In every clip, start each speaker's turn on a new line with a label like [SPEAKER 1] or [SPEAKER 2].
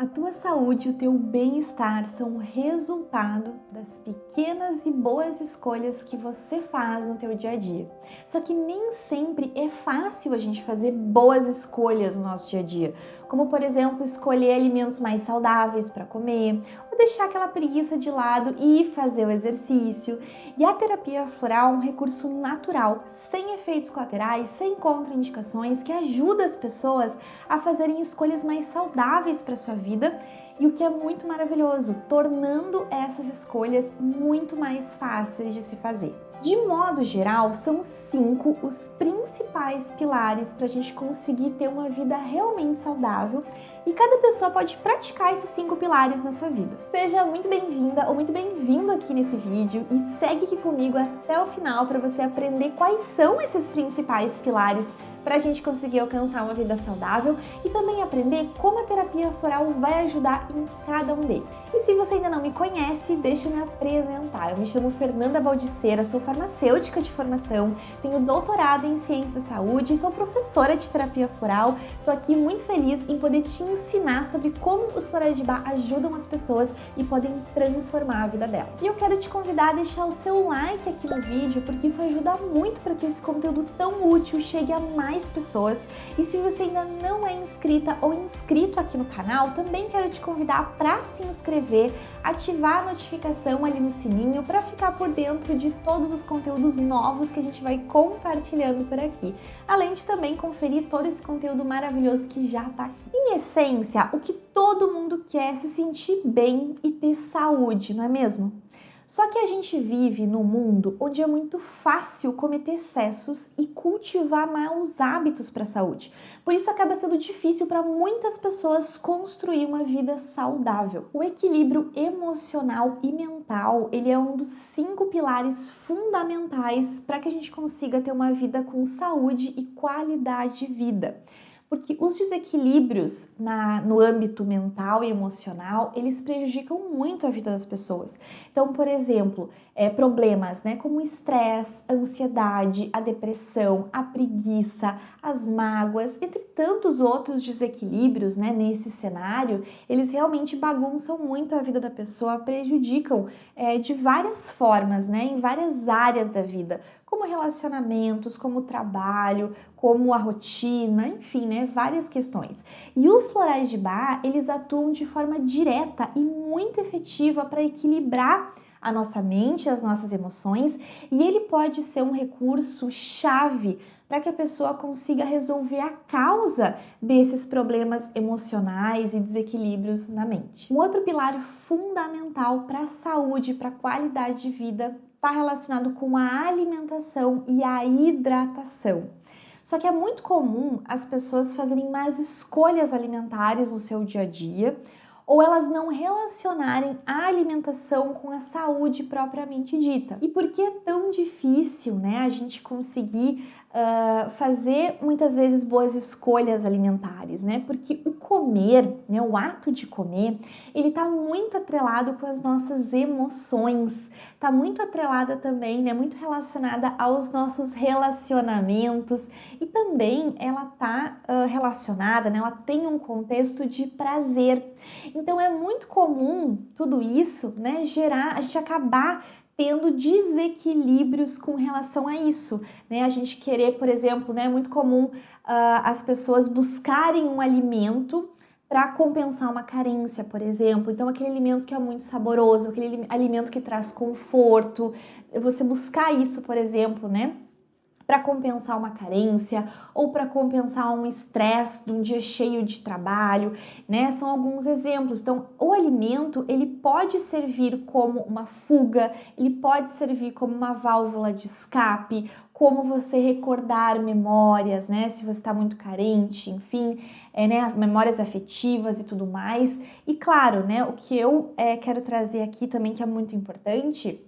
[SPEAKER 1] A tua saúde e o teu bem-estar são o resultado das pequenas e boas escolhas que você faz no teu dia a dia. Só que nem sempre é fácil a gente fazer boas escolhas no nosso dia a dia, como por exemplo, escolher alimentos mais saudáveis para comer, deixar aquela preguiça de lado e fazer o exercício. E a terapia floral é um recurso natural, sem efeitos colaterais, sem contraindicações, que ajuda as pessoas a fazerem escolhas mais saudáveis para sua vida e o que é muito maravilhoso, tornando essas escolhas muito mais fáceis de se fazer. De modo geral, são cinco os principais pilares para a gente conseguir ter uma vida realmente saudável e cada pessoa pode praticar esses cinco pilares na sua vida. Seja muito bem-vinda ou muito bem-vindo aqui nesse vídeo e segue aqui comigo até o final para você aprender quais são esses principais pilares para a gente conseguir alcançar uma vida saudável e também aprender como a terapia floral vai ajudar em cada um deles. E se você ainda não me conhece, deixa eu me apresentar. Eu me chamo Fernanda Baldiceira, sou farmacêutica de formação, tenho doutorado em ciências da saúde e sou professora de terapia floral. Estou aqui muito feliz em poder te ensinar sobre como os florais de bar ajudam as pessoas e podem transformar a vida delas. E eu quero te convidar a deixar o seu like aqui no vídeo, porque isso ajuda muito para que esse conteúdo tão útil chegue a mais pessoas. E se você ainda não é inscrita ou inscrito aqui no canal, também quero te convidar para se inscrever, ativar a notificação ali no sininho para ficar por dentro de todos os conteúdos novos que a gente vai compartilhando por aqui. Além de também conferir todo esse conteúdo maravilhoso que já está aqui. Em essência, o que todo mundo quer é se sentir bem e ter saúde, não é mesmo? Só que a gente vive num mundo onde é muito fácil cometer excessos e cultivar maus hábitos para a saúde. Por isso acaba sendo difícil para muitas pessoas construir uma vida saudável. O equilíbrio emocional e mental, ele é um dos cinco pilares fundamentais para que a gente consiga ter uma vida com saúde e qualidade de vida porque os desequilíbrios na, no âmbito mental e emocional, eles prejudicam muito a vida das pessoas. Então, por exemplo, é, problemas né, como estresse, ansiedade, a depressão, a preguiça, as mágoas, entre tantos outros desequilíbrios né, nesse cenário, eles realmente bagunçam muito a vida da pessoa, prejudicam é, de várias formas, né, em várias áreas da vida, como relacionamentos, como trabalho, como a rotina, enfim, né, várias questões. E os florais de bar, eles atuam de forma direta e muito efetiva para equilibrar a nossa mente, as nossas emoções, e ele pode ser um recurso chave para que a pessoa consiga resolver a causa desses problemas emocionais e desequilíbrios na mente. Um outro pilar fundamental para a saúde, para a qualidade de vida está relacionado com a alimentação e a hidratação. Só que é muito comum as pessoas fazerem mais escolhas alimentares no seu dia a dia ou elas não relacionarem a alimentação com a saúde propriamente dita. E por que é tão difícil né, a gente conseguir uh, fazer muitas vezes boas escolhas alimentares, né? Porque o comer, né, o ato de comer, ele está muito atrelado com as nossas emoções, está muito atrelada também, né, muito relacionada aos nossos relacionamentos e também ela está uh, relacionada, né, ela tem um contexto de prazer. Então é muito comum tudo isso, né, gerar, a gente acabar tendo desequilíbrios com relação a isso, né? A gente querer, por exemplo, né, é muito comum uh, as pessoas buscarem um alimento para compensar uma carência, por exemplo. Então, aquele alimento que é muito saboroso, aquele alimento que traz conforto, você buscar isso, por exemplo, né? Para compensar uma carência ou para compensar um estresse de um dia cheio de trabalho, né? São alguns exemplos. Então, o alimento, ele pode servir como uma fuga, ele pode servir como uma válvula de escape, como você recordar memórias, né? Se você está muito carente, enfim, é, né? Memórias afetivas e tudo mais. E claro, né? O que eu é, quero trazer aqui também que é muito importante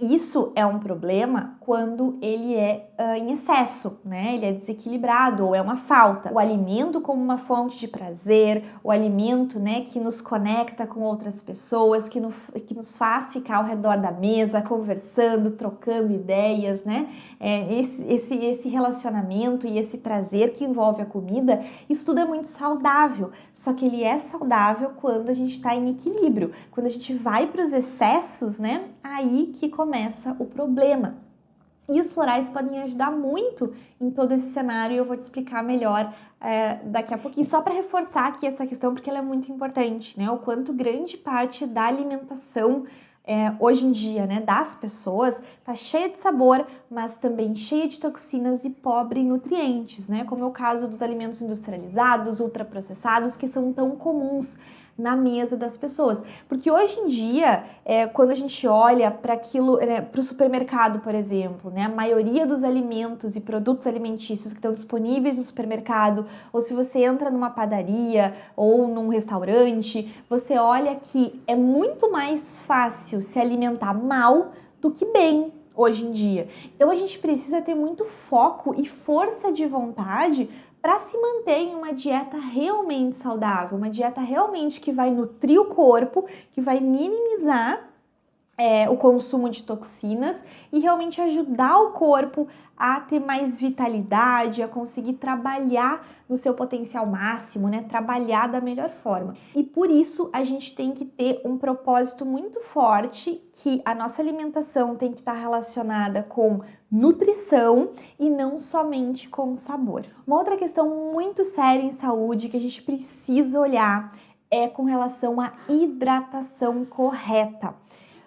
[SPEAKER 1] Isso é um problema quando ele é uh, em excesso, né? Ele é desequilibrado ou é uma falta. O alimento como uma fonte de prazer, o alimento, né, que nos conecta com outras pessoas, que, no, que nos faz ficar ao redor da mesa, conversando, trocando ideias, né? É, esse, esse, esse relacionamento e esse prazer que envolve a comida, isso tudo é muito saudável. Só que ele é saudável quando a gente está em equilíbrio. Quando a gente vai para os excessos, né? Aí que começa começa o problema. E os florais podem ajudar muito em todo esse cenário e eu vou te explicar melhor é, daqui a pouquinho. Só para reforçar aqui essa questão, porque ela é muito importante, né? O quanto grande parte da alimentação é, hoje em dia, né, das pessoas, tá cheia de sabor, mas também cheia de toxinas e pobre em nutrientes, né? Como é o caso dos alimentos industrializados, ultraprocessados, que são tão comuns na mesa das pessoas. Porque hoje em dia, é, quando a gente olha para aquilo, né, para o supermercado, por exemplo, né, a maioria dos alimentos e produtos alimentícios que estão disponíveis no supermercado, ou se você entra numa padaria ou num restaurante, você olha que é muito mais fácil se alimentar mal do que bem, hoje em dia. Então a gente precisa ter muito foco e força de vontade para se manter em uma dieta realmente saudável, uma dieta realmente que vai nutrir o corpo, que vai minimizar é, o consumo de toxinas e realmente ajudar o corpo a ter mais vitalidade, a conseguir trabalhar no seu potencial máximo, né? Trabalhar da melhor forma. E por isso a gente tem que ter um propósito muito forte que a nossa alimentação tem que estar relacionada com nutrição e não somente com sabor. Uma outra questão muito séria em saúde que a gente precisa olhar é com relação à hidratação correta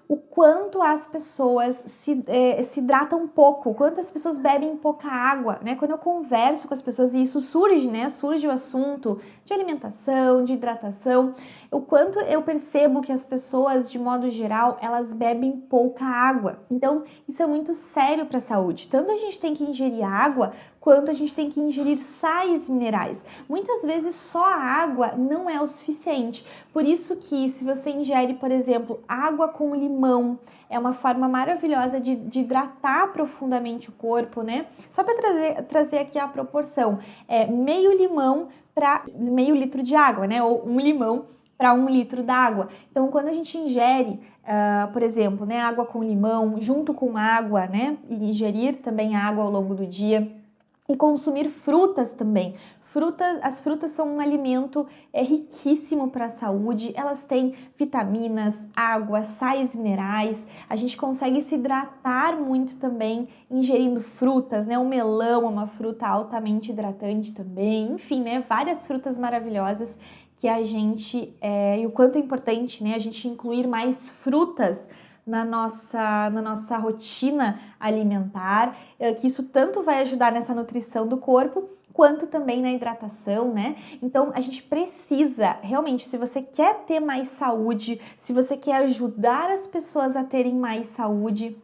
[SPEAKER 1] o quanto as pessoas se, é, se hidratam pouco, o quanto as pessoas bebem pouca água, né? Quando eu converso com as pessoas e isso surge, né? Surge o assunto de alimentação, de hidratação, o quanto eu percebo que as pessoas, de modo geral, elas bebem pouca água. Então, isso é muito sério para a saúde. Tanto a gente tem que ingerir água, quanto a gente tem que ingerir sais minerais. Muitas vezes só a água não é o suficiente. Por isso que se você ingere, por exemplo, água com limão, é uma forma maravilhosa de, de hidratar profundamente o corpo, né? Só para trazer, trazer aqui a proporção, é meio limão para meio litro de água, né? Ou um limão para um litro d'água. Então, quando a gente ingere, uh, por exemplo, né, água com limão, junto com água, né, e ingerir também água ao longo do dia, e consumir frutas também. Frutas, as frutas são um alimento é, riquíssimo para a saúde, elas têm vitaminas, água, sais minerais, a gente consegue se hidratar muito também ingerindo frutas, né? O melão é uma fruta altamente hidratante também, enfim, né? Várias frutas maravilhosas que a gente, é, e o quanto é importante né, a gente incluir mais frutas na nossa, na nossa rotina alimentar, é, que isso tanto vai ajudar nessa nutrição do corpo, quanto também na hidratação, né? Então a gente precisa, realmente, se você quer ter mais saúde, se você quer ajudar as pessoas a terem mais saúde,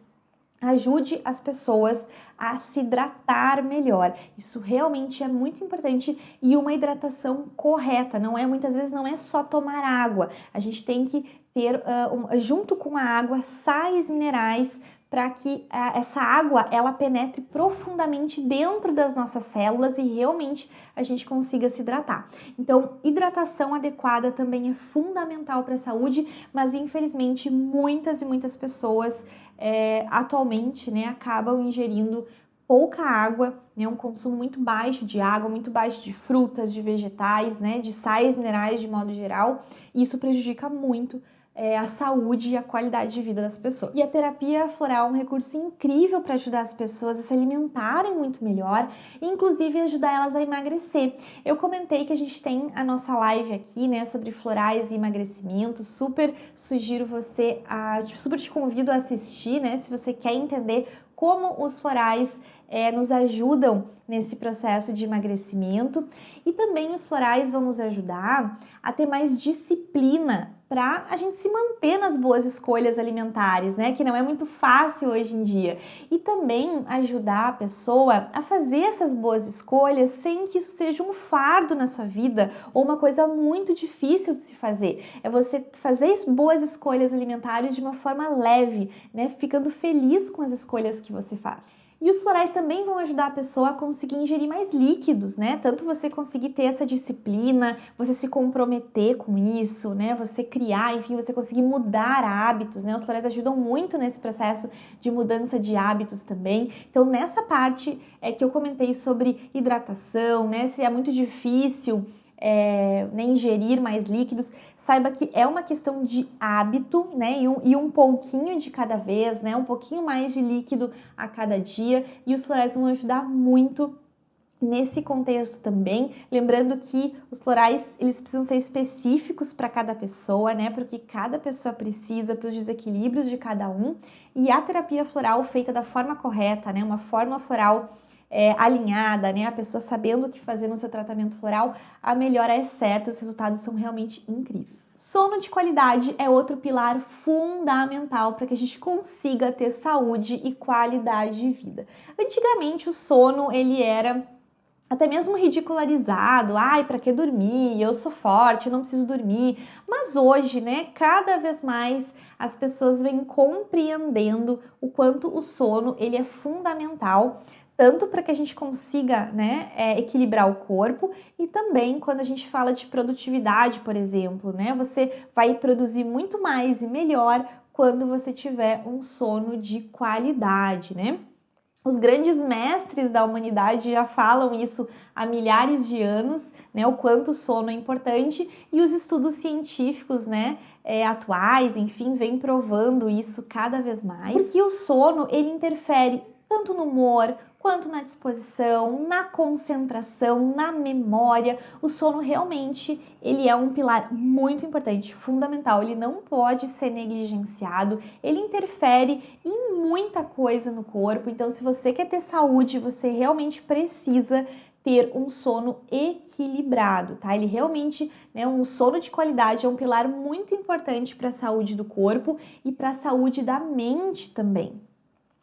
[SPEAKER 1] ajude as pessoas a se hidratar melhor. Isso realmente é muito importante e uma hidratação correta. Não é muitas vezes não é só tomar água. A gente tem que ter uh, um, junto com a água sais minerais para que uh, essa água ela penetre profundamente dentro das nossas células e realmente a gente consiga se hidratar. Então, hidratação adequada também é fundamental para a saúde, mas infelizmente muitas e muitas pessoas é, atualmente né, acabam ingerindo pouca água, né, um consumo muito baixo de água, muito baixo de frutas, de vegetais, né, de sais minerais de modo geral, e isso prejudica muito é, a saúde e a qualidade de vida das pessoas. E a terapia floral é um recurso incrível para ajudar as pessoas a se alimentarem muito melhor e inclusive ajudar elas a emagrecer. Eu comentei que a gente tem a nossa live aqui, né, sobre florais e emagrecimento. Super sugiro você, a, super te convido a assistir, né, se você quer entender como os florais é, nos ajudam nesse processo de emagrecimento e também os florais vão nos ajudar a ter mais disciplina para a gente se manter nas boas escolhas alimentares, né? Que não é muito fácil hoje em dia. E também ajudar a pessoa a fazer essas boas escolhas sem que isso seja um fardo na sua vida ou uma coisa muito difícil de se fazer. É você fazer boas escolhas alimentares de uma forma leve, né? Ficando feliz com as escolhas que você faz. E os florais também vão ajudar a pessoa a conseguir ingerir mais líquidos, né? Tanto você conseguir ter essa disciplina, você se comprometer com isso, né? Você criar, enfim, você conseguir mudar hábitos, né? Os florais ajudam muito nesse processo de mudança de hábitos também. Então, nessa parte é que eu comentei sobre hidratação, né? Se é muito difícil é, né, ingerir mais líquidos, saiba que é uma questão de hábito, né, e um, e um pouquinho de cada vez, né, um pouquinho mais de líquido a cada dia, e os florais vão ajudar muito nesse contexto também, lembrando que os florais eles precisam ser específicos para cada pessoa, né? Porque cada pessoa precisa para os desequilíbrios de cada um. E a terapia floral feita da forma correta, né? Uma forma floral é, alinhada, né? A pessoa sabendo o que fazer no seu tratamento floral, a melhora é certa, os resultados são realmente incríveis. Sono de qualidade é outro pilar fundamental para que a gente consiga ter saúde e qualidade de vida. Antigamente o sono ele era até mesmo ridicularizado, ai, para que dormir? Eu sou forte, eu não preciso dormir. Mas hoje, né, cada vez mais as pessoas vêm compreendendo o quanto o sono ele é fundamental tanto para que a gente consiga né, é, equilibrar o corpo e também quando a gente fala de produtividade, por exemplo, né, você vai produzir muito mais e melhor quando você tiver um sono de qualidade, né? Os grandes mestres da humanidade já falam isso há milhares de anos, né, o quanto o sono é importante e os estudos científicos, né, é, atuais, enfim, vêm provando isso cada vez mais. Porque o sono, ele interfere tanto no humor, quanto na disposição, na concentração, na memória. O sono realmente ele é um pilar muito importante, fundamental. Ele não pode ser negligenciado. Ele interfere em muita coisa no corpo. Então, se você quer ter saúde, você realmente precisa ter um sono equilibrado, tá? Ele realmente, né, um sono de qualidade é um pilar muito importante para a saúde do corpo e para a saúde da mente também.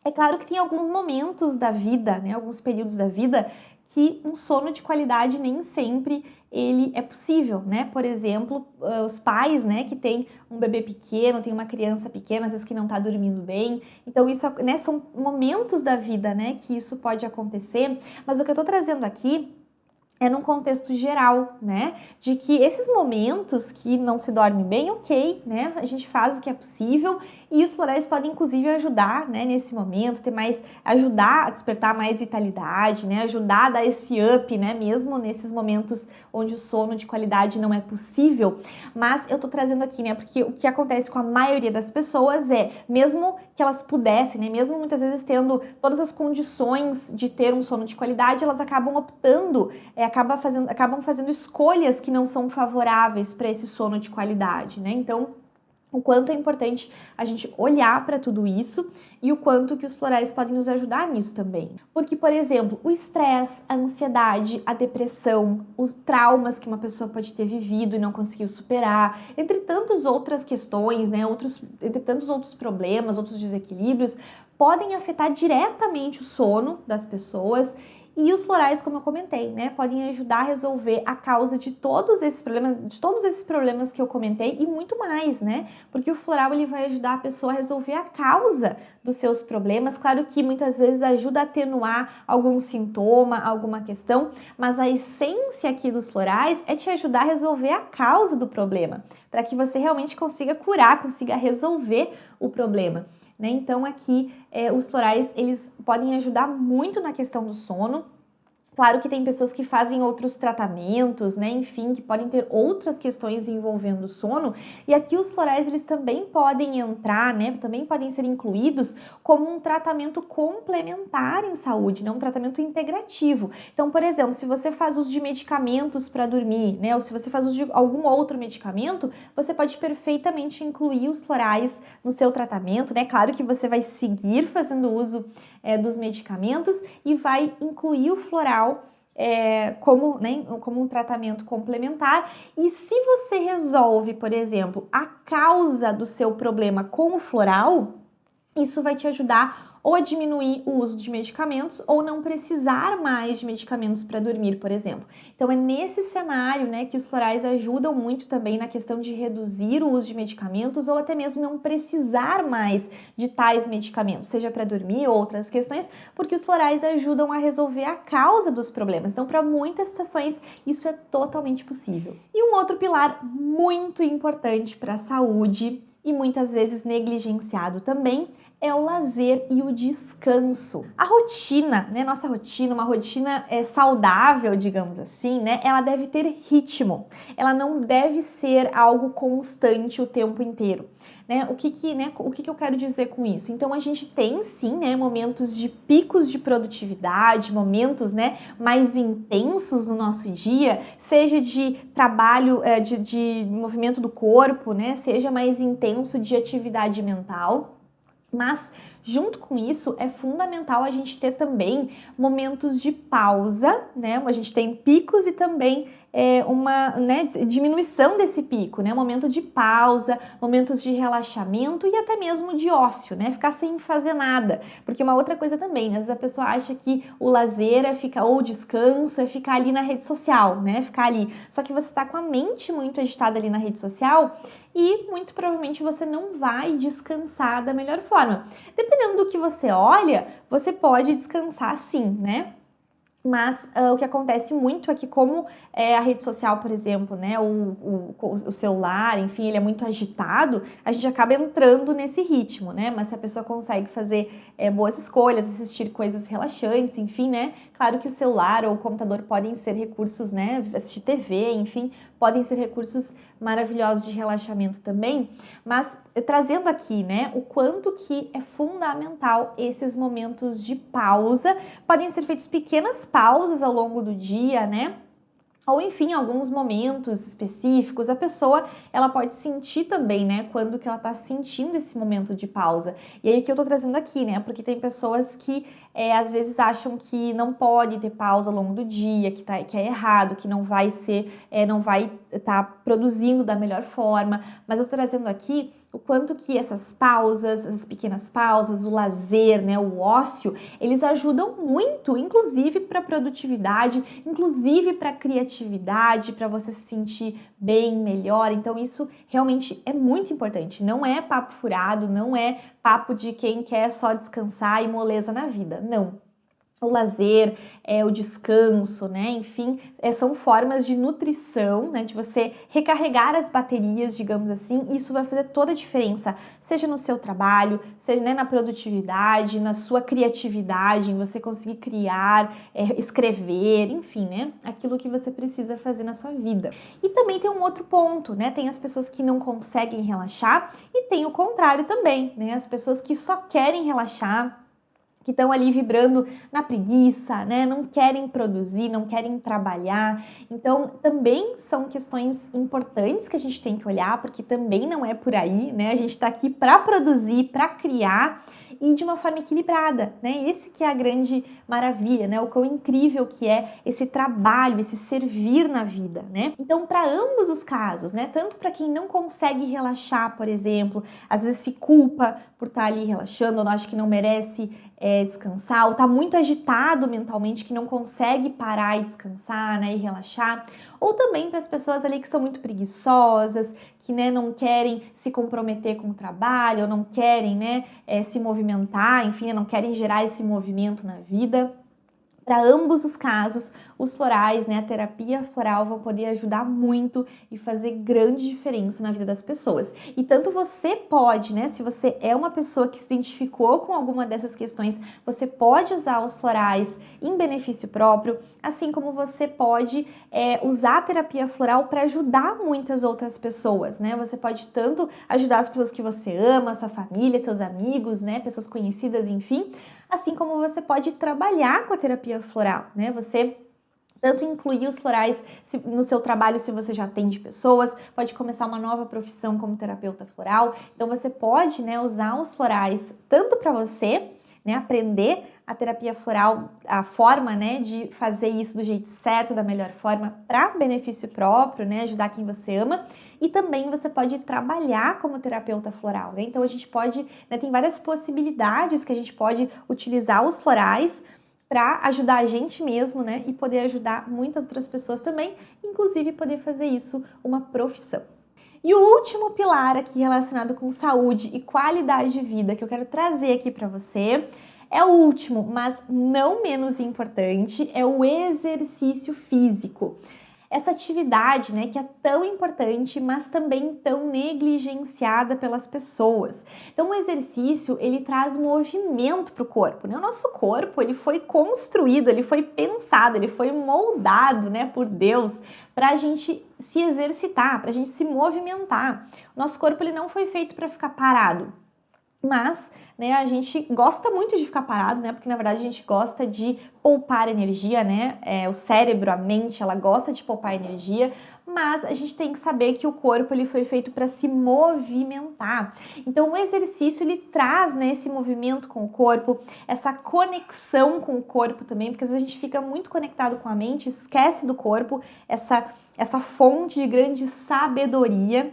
[SPEAKER 1] É claro que tem alguns momentos da vida, né, alguns períodos da vida, que um sono de qualidade nem sempre ele é possível, né? Por exemplo, os pais, né, que tem um bebê pequeno, tem uma criança pequena, às vezes que não está dormindo bem. Então isso, né, são momentos da vida, né, que isso pode acontecer. Mas o que eu estou trazendo aqui é num contexto geral, né? De que esses momentos que não se dorme bem, ok, né? A gente faz o que é possível e os florais podem inclusive ajudar, né? Nesse momento, ter mais, ajudar a despertar mais vitalidade, né? Ajudar a dar esse up, né? Mesmo nesses momentos onde o sono de qualidade não é possível. Mas eu tô trazendo aqui, né? Porque o que acontece com a maioria das pessoas é, mesmo que elas pudessem, né? Mesmo muitas vezes tendo todas as condições de ter um sono de qualidade, elas acabam optando é, acaba fazendo, acabam fazendo escolhas que não são favoráveis para esse sono de qualidade, né? Então, o quanto é importante a gente olhar para tudo isso e o quanto que os florais podem nos ajudar nisso também. Porque, por exemplo, o estresse, a ansiedade, a depressão, os traumas que uma pessoa pode ter vivido e não conseguiu superar, entre tantas outras questões, né, outros, entre tantos outros problemas, outros desequilíbrios, podem afetar diretamente o sono das pessoas e os florais, como eu comentei, né, podem ajudar a resolver a causa de todos esses problemas, de todos esses problemas que eu comentei e muito mais, né? Porque o floral ele vai ajudar a pessoa a resolver a causa dos seus problemas. Claro que muitas vezes ajuda a atenuar algum sintoma, alguma questão, mas a essência aqui dos florais é te ajudar a resolver a causa do problema, para que você realmente consiga curar, consiga resolver o problema. Né? Então aqui é, os florais eles podem ajudar muito na questão do sono, Claro que tem pessoas que fazem outros tratamentos, né? Enfim, que podem ter outras questões envolvendo o sono. E aqui os florais, eles também podem entrar, né? Também podem ser incluídos como um tratamento complementar em saúde, não um tratamento integrativo. Então, por exemplo, se você faz uso de medicamentos para dormir, né? Ou se você faz uso de algum outro medicamento, você pode perfeitamente incluir os florais no seu tratamento, né? Claro que você vai seguir fazendo uso é, dos medicamentos e vai incluir o floral é, como, né, como um tratamento complementar. E se você resolve, por exemplo, a causa do seu problema com o floral, isso vai te ajudar ou a diminuir o uso de medicamentos ou não precisar mais de medicamentos para dormir, por exemplo. Então é nesse cenário, né, que os florais ajudam muito também na questão de reduzir o uso de medicamentos ou até mesmo não precisar mais de tais medicamentos, seja para dormir ou outras questões, porque os florais ajudam a resolver a causa dos problemas. Então, para muitas situações, isso é totalmente possível. E um outro pilar muito importante para a saúde e muitas vezes negligenciado também é o lazer e o descanso. A rotina, né, nossa rotina, uma rotina é, saudável, digamos assim, né, ela deve ter ritmo. Ela não deve ser algo constante o tempo inteiro. Né? O, que, que, né, o que, que eu quero dizer com isso? Então a gente tem sim né, momentos de picos de produtividade, momentos né, mais intensos no nosso dia, seja de trabalho, é, de, de movimento do corpo, né, seja mais intenso de atividade mental. Mas junto com isso é fundamental a gente ter também momentos de pausa, né? A gente tem picos e também é, uma né, diminuição desse pico, né? Momento de pausa, momentos de relaxamento e até mesmo de ócio, né? Ficar sem fazer nada. Porque uma outra coisa também, né? às vezes a pessoa acha que o lazer é ficar, ou o descanso é ficar ali na rede social, né? Ficar ali. Só que você está com a mente muito agitada ali na rede social e muito provavelmente você não vai descansar da melhor forma. Dependendo do que você olha, você pode descansar sim, né? Mas uh, o que acontece muito é que como é, a rede social, por exemplo, né, o, o, o, celular, enfim, ele é muito agitado, a gente acaba entrando nesse ritmo, né? Mas se a pessoa consegue fazer é, boas escolhas, assistir coisas relaxantes, enfim, né? Claro que o celular ou o computador podem ser recursos, né? Assistir TV, enfim, podem ser recursos maravilhosos de relaxamento também, mas eh, trazendo aqui, né, o quanto que é fundamental esses momentos de pausa. Podem ser feitos pequenas pausas ao longo do dia, né? ou enfim, alguns momentos específicos, a pessoa ela pode sentir também, né, quando que ela tá sentindo esse momento de pausa. E aí que eu tô trazendo aqui, né, porque tem pessoas que é, às vezes acham que não pode ter pausa ao longo do dia, que, tá, que é errado, que não vai ser, é, não vai estar tá produzindo da melhor forma, mas eu tô trazendo aqui o quanto que essas pausas, essas pequenas pausas, o lazer, né, o ócio, eles ajudam muito, inclusive para produtividade, inclusive para criatividade, para você se sentir bem, melhor. Então isso realmente é muito importante. Não é papo furado, não é papo de quem quer só descansar e moleza na vida. Não, o lazer, é, o descanso, né? Enfim, é, são formas de nutrição, né? De você recarregar as baterias, digamos assim, e isso vai fazer toda a diferença, seja no seu trabalho, seja né, na produtividade, na sua criatividade, em você conseguir criar, é, escrever, enfim, né? Aquilo que você precisa fazer na sua vida. E também tem um outro ponto, né? Tem as pessoas que não conseguem relaxar e tem o contrário também, né? As pessoas que só querem relaxar que estão ali vibrando na preguiça, né? Não querem produzir, não querem trabalhar. Então, também são questões importantes que a gente tem que olhar, porque também não é por aí, né? A gente está aqui para produzir, para criar e de uma forma equilibrada, né? Esse que é a grande maravilha, né? O quão incrível que é esse trabalho, esse servir na vida, né? Então, para ambos os casos, né? Tanto para quem não consegue relaxar, por exemplo, às vezes se culpa por estar tá ali relaxando, ou não acha que não merece é, descansar, ou está muito agitado mentalmente que não consegue parar e descansar, né? E relaxar ou também para as pessoas ali que são muito preguiçosas, que né, não querem se comprometer com o trabalho, ou não querem né, é, se movimentar, enfim, não querem gerar esse movimento na vida. Para ambos os casos, os florais, né, a terapia floral vão poder ajudar muito e fazer grande diferença na vida das pessoas. E tanto você pode, né, se você é uma pessoa que se identificou com alguma dessas questões, você pode usar os florais em benefício próprio, assim como você pode é, usar a terapia floral para ajudar muitas outras pessoas, né? Você pode tanto ajudar as pessoas que você ama, sua família, seus amigos, né, pessoas conhecidas, enfim, assim como você pode trabalhar com a terapia floral, né? Você tanto incluir os florais no seu trabalho se você já atende pessoas, pode começar uma nova profissão como terapeuta floral. Então você pode, né, usar os florais tanto para você né, aprender a terapia floral, a forma, né, de fazer isso do jeito certo, da melhor forma, para benefício próprio, né, ajudar quem você ama. E também você pode trabalhar como terapeuta floral, né? Então a gente pode, né, tem várias possibilidades que a gente pode utilizar os florais para ajudar a gente mesmo, né? E poder ajudar muitas outras pessoas também, inclusive poder fazer isso uma profissão. E o último pilar aqui relacionado com saúde e qualidade de vida que eu quero trazer aqui para você é o último, mas não menos importante, é o exercício físico essa atividade, né, que é tão importante, mas também tão negligenciada pelas pessoas. Então, o exercício, ele traz movimento para o corpo, né? O nosso corpo, ele foi construído, ele foi pensado, ele foi moldado, né, por Deus para a gente se exercitar, para a gente se movimentar. O nosso corpo, ele não foi feito para ficar parado. Mas, né, a gente gosta muito de ficar parado, né? Porque na verdade a gente gosta de poupar energia, né? É, o cérebro, a mente, ela gosta de poupar energia, mas a gente tem que saber que o corpo ele foi feito para se movimentar. Então o exercício ele traz né, esse movimento com o corpo, essa conexão com o corpo também, porque às vezes a gente fica muito conectado com a mente, esquece do corpo, essa, essa fonte de grande sabedoria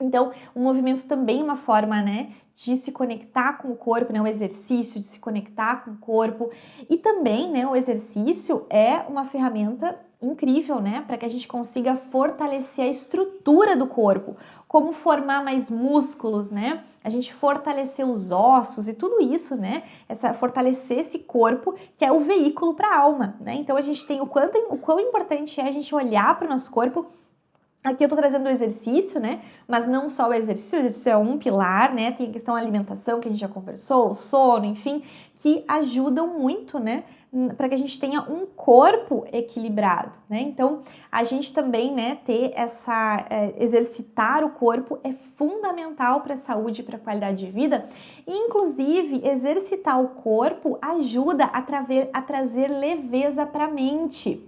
[SPEAKER 1] então, o movimento também é uma forma, né, de se conectar com o corpo, né, o exercício de se conectar com o corpo. E também, né, o exercício é uma ferramenta incrível, né, para que a gente consiga fortalecer a estrutura do corpo, como formar mais músculos, né? A gente fortalecer os ossos e tudo isso, né? Essa fortalecer esse corpo que é o veículo para a alma, né? Então a gente tem o quanto o quão importante é a gente olhar para o nosso corpo Aqui eu tô trazendo o exercício, né? Mas não só o exercício, o exercício é um pilar, né? Tem a questão da alimentação, que a gente já conversou, o sono, enfim, que ajudam muito, né? Para que a gente tenha um corpo equilibrado, né? Então, a gente também, né, ter essa, é, exercitar o corpo é fundamental para a saúde e para a qualidade de vida. E, inclusive, exercitar o corpo ajuda a, traver, a trazer leveza para a mente.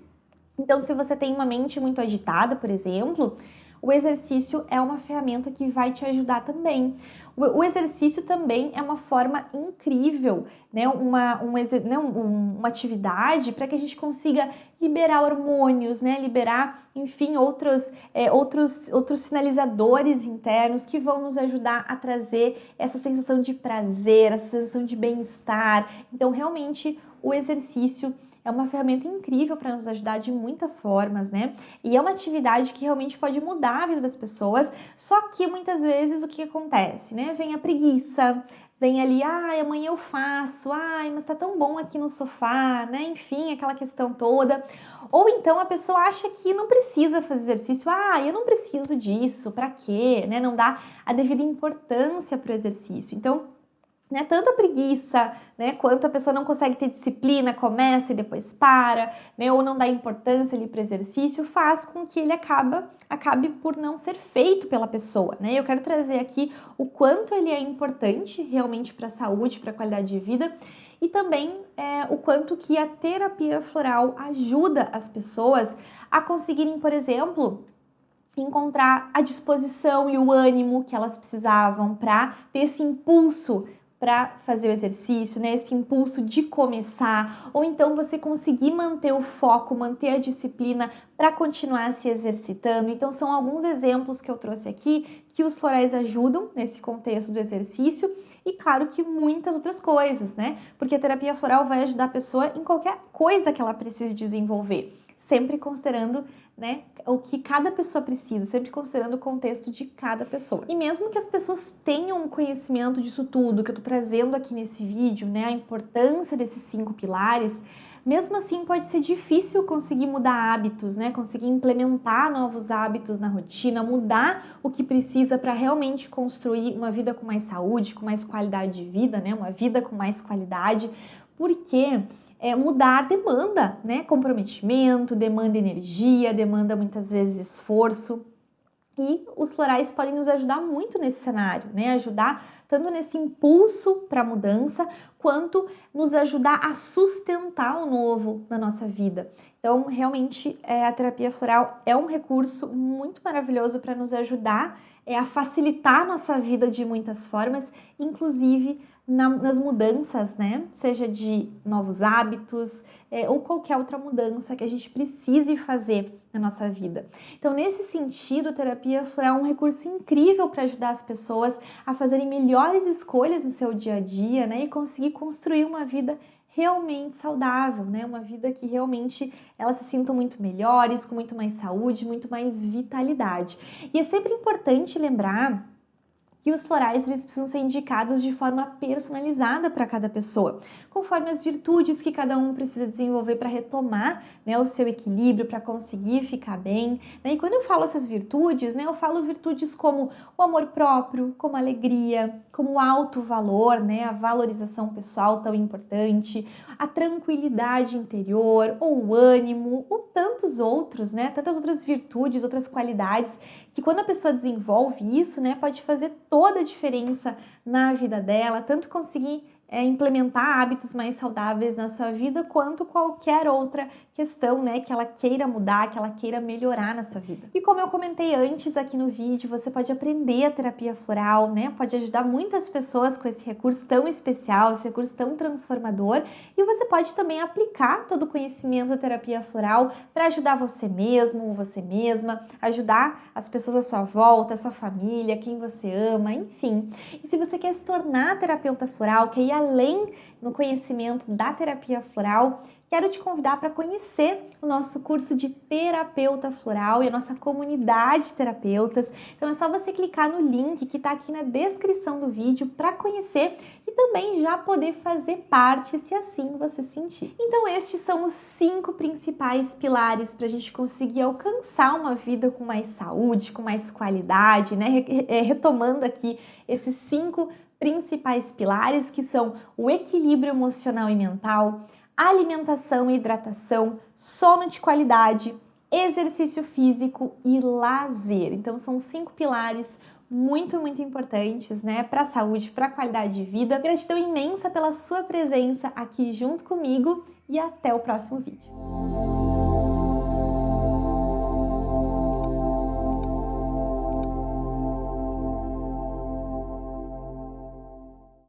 [SPEAKER 1] Então, se você tem uma mente muito agitada, por exemplo, o exercício é uma ferramenta que vai te ajudar também. O, exercício também é uma forma incrível, né? uma, um, né? uma atividade para que a gente consiga liberar hormônios, né? liberar, enfim, outros, é, outros, outros sinalizadores internos que vão nos ajudar a trazer essa sensação de prazer, essa sensação de bem-estar. Então, realmente, o exercício é uma ferramenta incrível para nos ajudar de muitas formas, né? E é uma atividade que realmente pode mudar a vida das pessoas, só que muitas vezes o que acontece, né? Vem a preguiça, vem ali, ai, amanhã eu faço, ai, mas tá tão bom aqui no sofá, né? Enfim, aquela questão toda. Ou então a pessoa acha que não precisa fazer exercício, ah, eu não preciso disso, para quê, né? Não dá a devida importância para o exercício. Então, né? Tanto a preguiça, né? Quanto a pessoa não consegue ter disciplina, começa e depois para, né? Ou não dá importância ali para o exercício, faz com que ele acaba, acabe por não ser feito pela pessoa, né? Eu quero trazer aqui o quanto ele é importante realmente para a saúde, para a qualidade de vida e também é, o quanto que a terapia floral ajuda as pessoas a conseguirem, por exemplo, encontrar a disposição e o ânimo que elas precisavam para ter esse impulso para fazer o exercício, né? Esse impulso de começar, ou então você conseguir manter o foco, manter a disciplina para continuar se exercitando. Então são alguns exemplos que eu trouxe aqui que os florais ajudam nesse contexto do exercício e claro que muitas outras coisas, né? Porque a terapia floral vai ajudar a pessoa em qualquer coisa que ela precise desenvolver sempre considerando né, o que cada pessoa precisa, sempre considerando o contexto de cada pessoa. E mesmo que as pessoas tenham conhecimento disso tudo que eu tô trazendo aqui nesse vídeo, né, a importância desses cinco pilares, mesmo assim pode ser difícil conseguir mudar hábitos, né, conseguir implementar novos hábitos na rotina, mudar o que precisa para realmente construir uma vida com mais saúde, com mais qualidade de vida, né, uma vida com mais qualidade, porque é, mudar demanda, né? Comprometimento, demanda energia, demanda muitas vezes esforço. E os florais podem nos ajudar muito nesse cenário, né? Ajudar tanto nesse impulso para a mudança, quanto nos ajudar a sustentar o novo na nossa vida. Então, realmente, é, a terapia floral é um recurso muito maravilhoso para nos ajudar é, a facilitar a nossa vida de muitas formas, inclusive na, nas mudanças, né? Seja de novos hábitos é, ou qualquer outra mudança que a gente precise fazer na nossa vida. Então, nesse sentido, a terapia floral é um recurso incrível para ajudar as pessoas a fazerem melhores escolhas no seu dia a dia, né? E conseguir construir uma vida realmente saudável, né? Uma vida que realmente elas se sintam muito melhores, com muito mais saúde, muito mais vitalidade. E é sempre importante lembrar que os florais eles precisam ser indicados de forma personalizada para cada pessoa, conforme as virtudes que cada um precisa desenvolver para retomar né, o seu equilíbrio, para conseguir ficar bem. Né? E quando eu falo essas virtudes, né, eu falo virtudes como o amor próprio, como a alegria, como o alto valor, né, a valorização pessoal tão importante, a tranquilidade interior, ou o ânimo, ou tantos outros, né, tantas outras virtudes, outras qualidades que quando a pessoa desenvolve isso, né, pode fazer toda a diferença na vida dela, tanto conseguir é, implementar hábitos mais saudáveis na sua vida, quanto qualquer outra questão, né, que ela queira mudar, que ela queira melhorar na sua vida. E como eu comentei antes aqui no vídeo, você pode aprender a terapia floral, né, pode ajudar muitas pessoas com esse recurso tão especial, esse recurso tão transformador, e você pode também aplicar todo o conhecimento da terapia floral para ajudar você mesmo, você mesma, ajudar as pessoas à sua volta, a sua família, quem você ama, enfim. E se você quer se tornar terapeuta floral, quer ir além no conhecimento da terapia floral, quero te convidar para conhecer o nosso curso de terapeuta floral e a nossa comunidade de terapeutas. Então é só você clicar no link que está aqui na descrição do vídeo para conhecer e também já poder fazer parte, se assim você sentir. Então estes são os cinco principais pilares para a gente conseguir alcançar uma vida com mais saúde, com mais qualidade, né? É, retomando aqui esses cinco principais pilares que são o equilíbrio emocional e mental, alimentação e hidratação, sono de qualidade, exercício físico e lazer. Então são cinco pilares muito, muito importantes, né, para a saúde, para a qualidade de vida. Gratidão imensa pela sua presença aqui junto comigo e até o próximo vídeo.